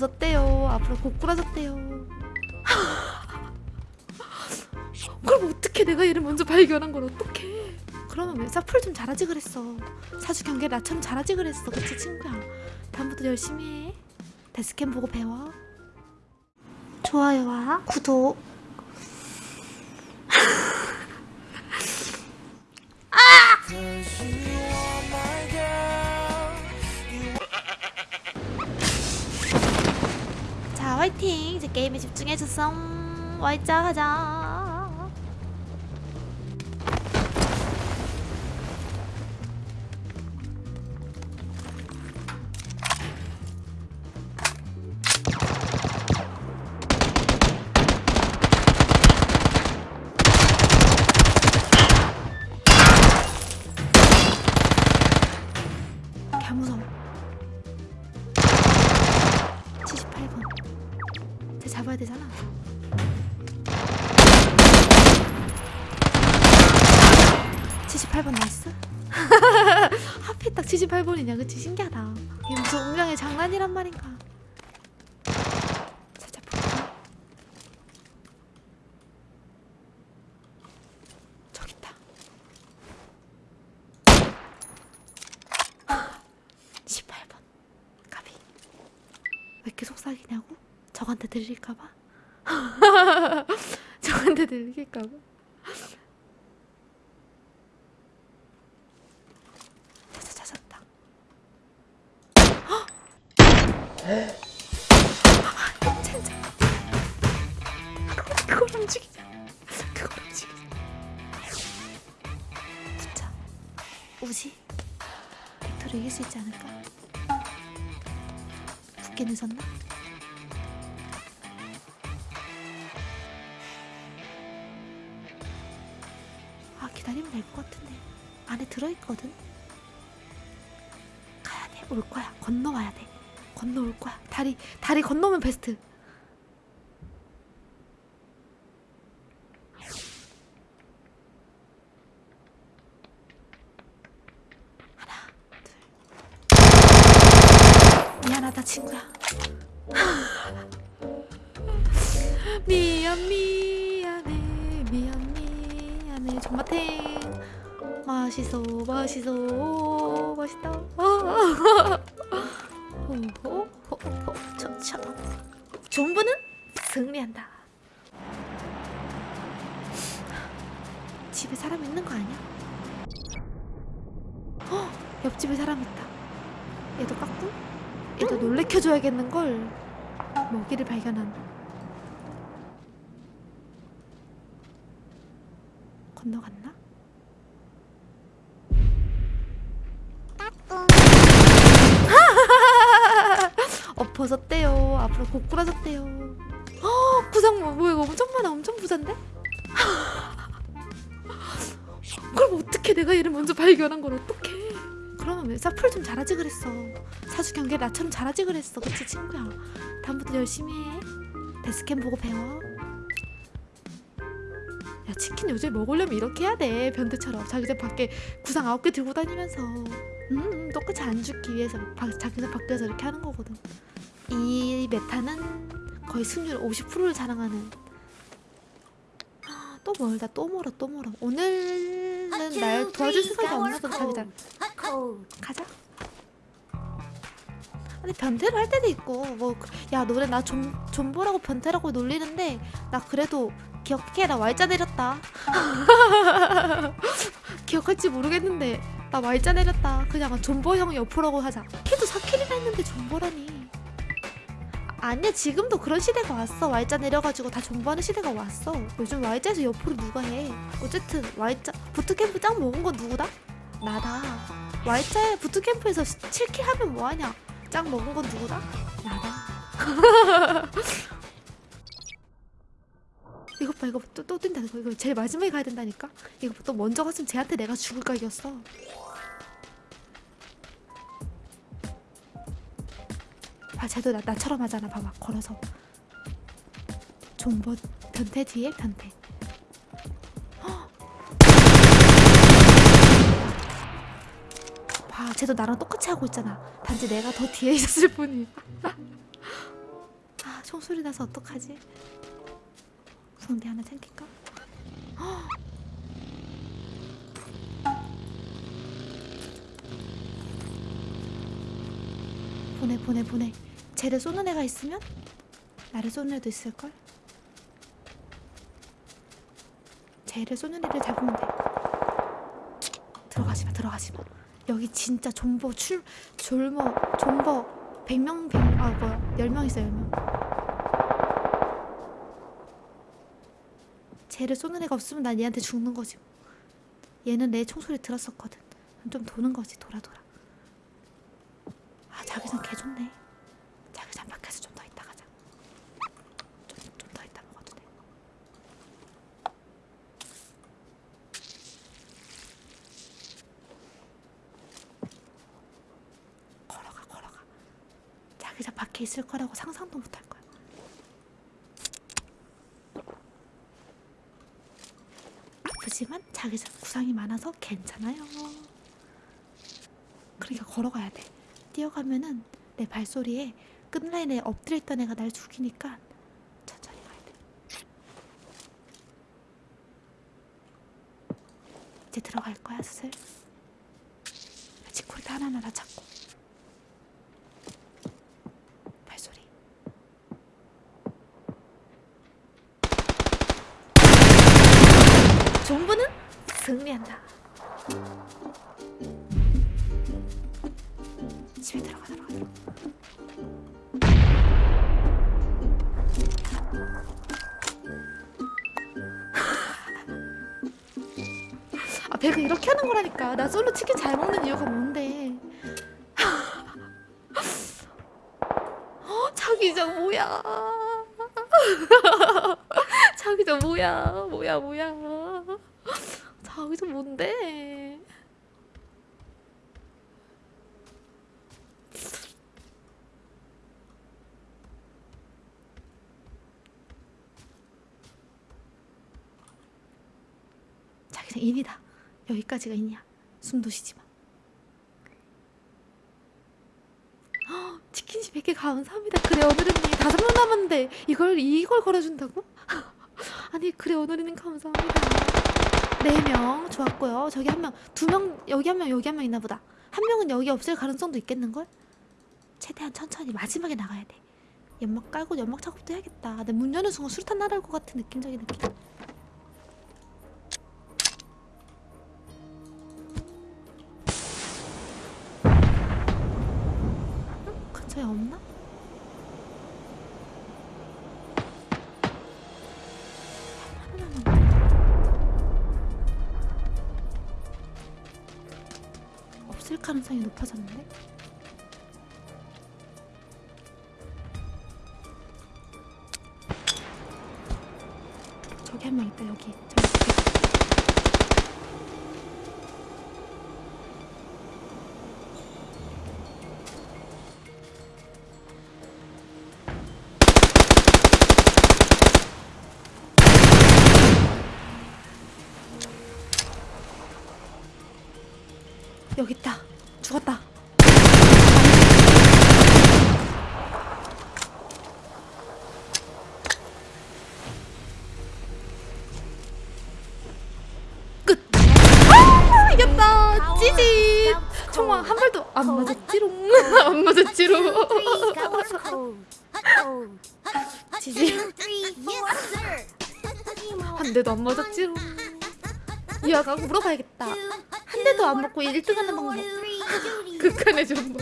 엎어졌대요. 앞으로 고꾸라졌대요. 그럼 어떻게 내가 얘를 먼저 발견한 걸 어떡해? 그러면 왜 사풀 좀 잘하지 그랬어? 사주 경계 나처럼 잘하지 그랬어. 그치 친구야? 다음부터 열심히 해. 데스캠 보고 배워. 좋아요와 구독 화이팅! 이제 게임에 집중해줬어 와이자 하자 78번 쟤 잡아야 되잖아 (78번) nice? 하필 딱 78번이냐. 그치? 신기하다. 이게 무슨 운명의 장난이란 말인가. 살짝 볼까? 저기 있다. 18번. 까비. 왜 이렇게 속삭이냐고? 저한테 들릴까봐? 저한테 들릴까봐? 찾았다 헉! 젠장 그걸, 진짜 우지 빅토르 이길 수 있지 않을까? 붙게 늦었나? 기다리면 될 것 같은데. 안에 들어있거든. 가야 돼 올 거야. 건너와야 돼. 건너올 거야. 다리 다리 건너면 베스트. 하나 둘. 미안하다 친구야. 미안 미안 미안해 존맛탱 맛있어 맛있어. 맛있다. 호호호호 저저. 존버는 승리한다. 집에 사람 있는 거 아니야? 어 옆집에 사람 있다. 얘도 깎고 얘도 놀래켜줘야겠는걸. 먹이를 발견한 건너갔나? 엎어졌대요. 앞으로 고꾸라졌대요. 어 구상 뭐 뭐야 이거 엄청 많아. 엄청 부잔데? 그럼 어떻게 내가 얘를 먼저 발견한 걸 어떡해. 그러면 왜 사풀 좀 잘하지 그랬어. 사주 경계 나처럼 잘하지 그랬어. 그치 친구야? 다음부터 열심히 해. 데스캠 보고 배워 야 치킨 요즘 먹으려면 이렇게 해야 돼. 변태처럼. 자기장 밖에 구상 아홉 개 들고 다니면서. 음 똑같이 안 죽기 위해서 바, 자기장 밖에서 이렇게 하는 거거든. 이 메타는 거의 승률 50%를 자랑하는. 아, 또 멀다. 또 멀어 또 멀어. 오늘은 날 도와줄 생각이 없나 봐 자기장. 가자. 아니 변태를 할 때도 있고 뭐야 너네 나좀 존보라고 변태라고 놀리는데 나 그래도 기억해 나 Y자 내렸다. 기억할지 모르겠는데 나 Y자 내렸다. 그냥 존보 형 옆으로고 하자. 키도 4킬이나 했는데 존보라니. 아니야 지금도 그런 시대가 왔어. Y자 내려가지고 다 존버하는 시대가 왔어. 요즘 Y자에서 옆으로 누가 해? 어쨌든 Y자 부트캠프 짱 먹은 건 누구다? 나다. Y자에 부트캠프에서 7킬 하면 뭐하냐? 짱 먹은 건 누구다? 나다 이것 봐 이거 또, 또 뛴다 이거, 이거 제일 마지막에 가야 된다니까? 이거 또 먼저 갔으면 쟤한테 내가 죽을 각이었어. 봐 쟤도 나, 나처럼 하잖아. 봐봐 걸어서. 존버 변태 뒤에? 변태. 헉! 봐 쟤도 나랑 똑같이 하고 있잖아. 단지 내가 더 뒤에 있었을 뿐이야. 총소리 나서 어떡하지? 성대 하나 챙길까? 헉! 보내 보내 보내 쟤를 쏘는 애가 있으면 나를 쏘는 애도 있을걸? 쟤를 쏘는 애를 잡으면 돼 들어가지마 들어가지마 여기 진짜 존버 출 졸머 존버 100명 100, 아 뭐야 10명 있어 10명 쟤를 쏘는 애가 없으면 난 얘한테 죽는 거지. 뭐. 얘는 내 총소리 들었었거든. 좀 도는 거지 돌아 돌아. 아 자기장 개 좋네. 자기장 밖에서 좀 더 있다 가자. 좀더 있다 먹어도 돼. 걸어가 걸어가. 자기장 밖에 있을 거라고 상상도 못 할 거야 아프지만 자기장 구상이 많아서 괜찮아요. 그러니까 걸어가야 돼. 뛰어가면은 내 발소리에 끝라인에 엎드려 있던 애가 날 죽이니까 천천히 가야 돼. 이제 들어갈 거야 슬슬. 지코리도 하나하나 다 찾고 발소리. 정부는 승리한다. 집에 들어가 들어가 들어가. 아 배가 이렇게 하는 거라니까. 나 솔로 치킨 잘 먹는 이유가 뭔데? 어, 자기장 뭐야? 자기장 뭐야? 뭐야 뭐야 자기장 뭔데? 자기장 인이다. 여기까지가 인이야. 숨도 쉬지 마. 헉, 치킨시 100개 감사합니다. 그래 오늘은 다섯 명 남았는데 이걸 이걸 걸어준다고? 아니 그래 오늘은 감사합니다 네 명. 좋았고요. 저기 한명두명 여기 한 명 여기 한 명 있나 보다. 한 명은 여기 없을 가능성도 있겠는걸? 최대한 천천히 마지막에 나가야 돼. 연막 깔고 연막 작업도 해야겠다. 근데 문 여는 순간 수류탄 날아올 것 같은 느낌적인 느낌 가능성이 높아졌는데? 저기 한 명 있다 여기. 여기 있다 죽었다. 끝. 아, 이겼다. 찌지. 총알 한 발도 안 맞았지롱 안 맞았지롱 지지. 한 대도 안 맞았지롱 유아가 물어봐야겠다. 한 대도 안 맞고 1등 하는 방법 극한의 정보